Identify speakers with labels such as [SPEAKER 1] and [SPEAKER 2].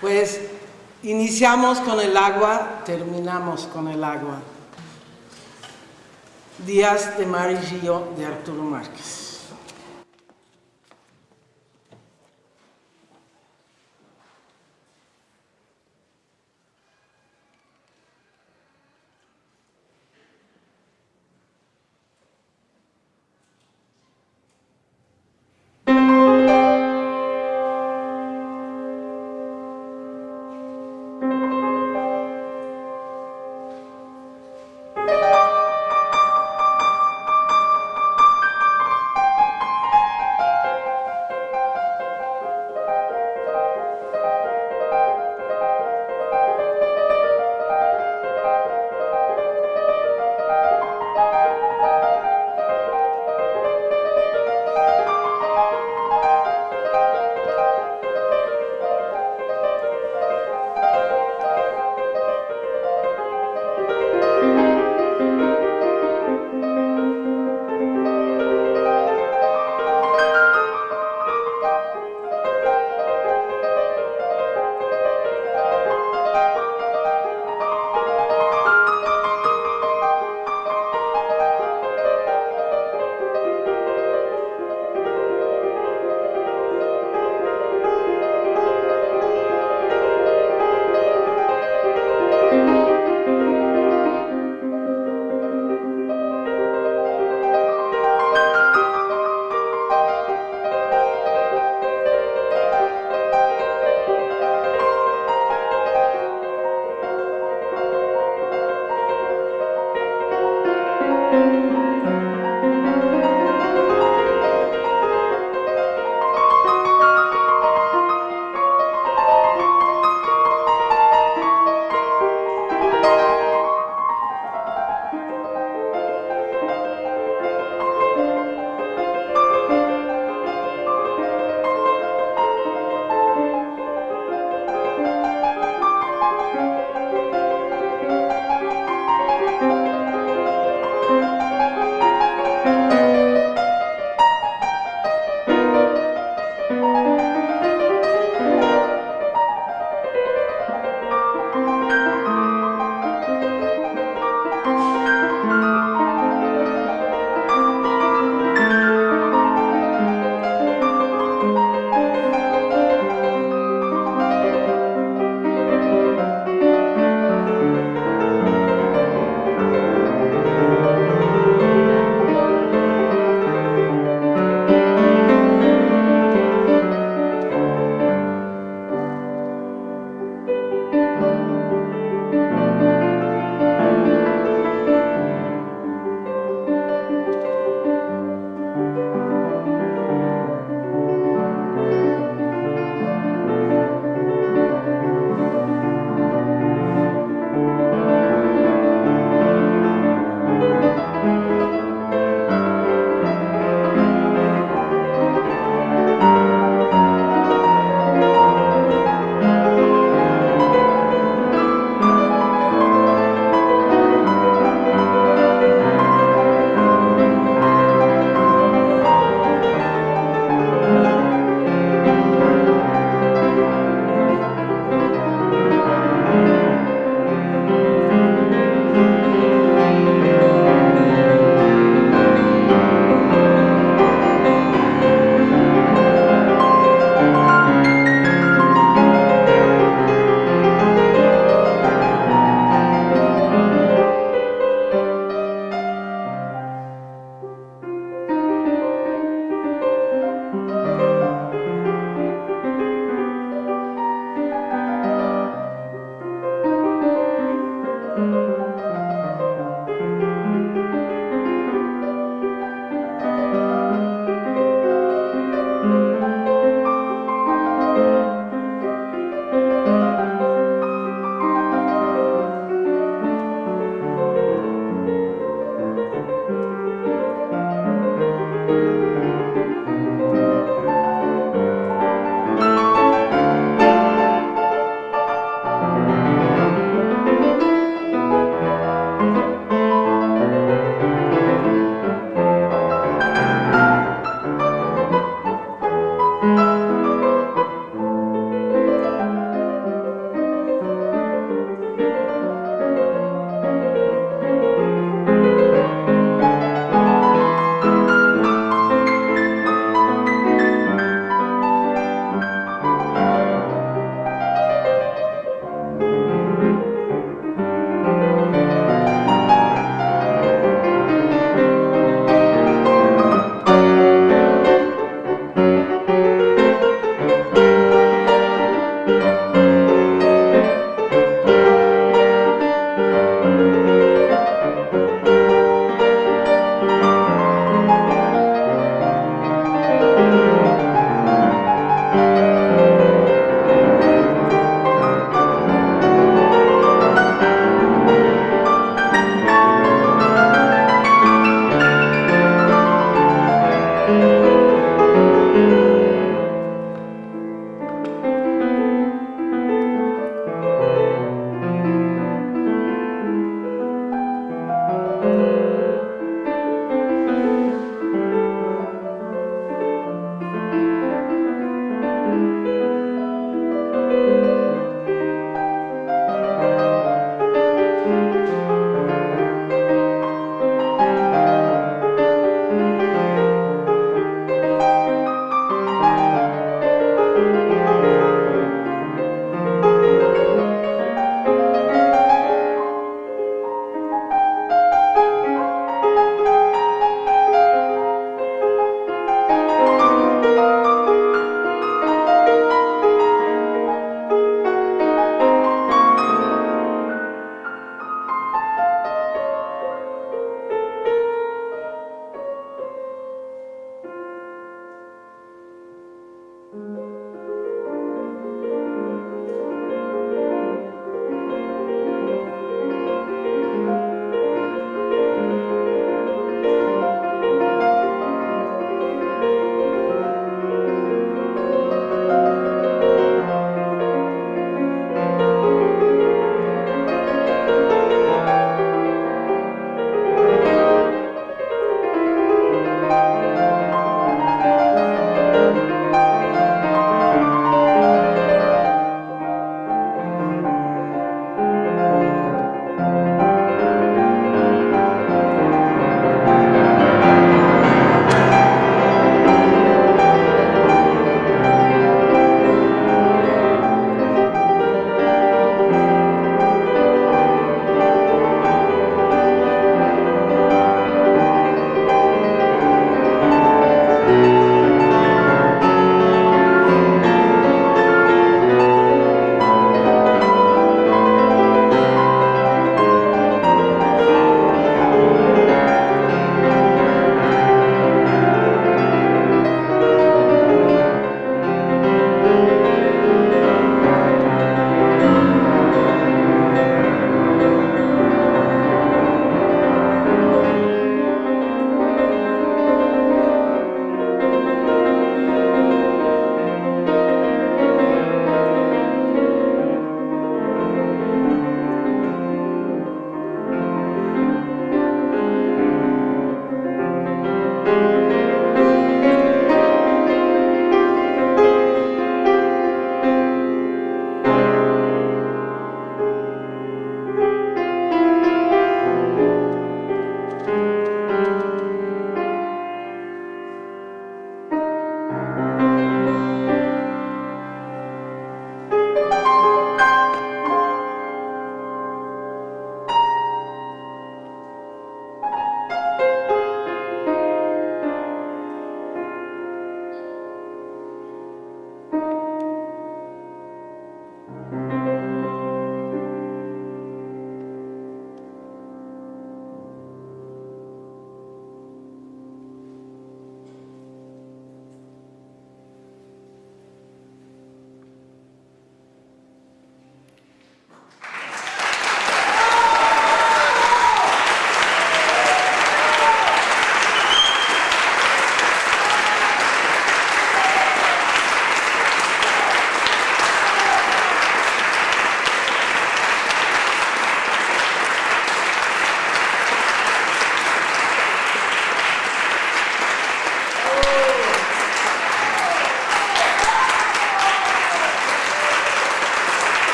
[SPEAKER 1] Pues iniciamos con el agua, terminamos con el agua. Días de Mar de Arturo Márquez.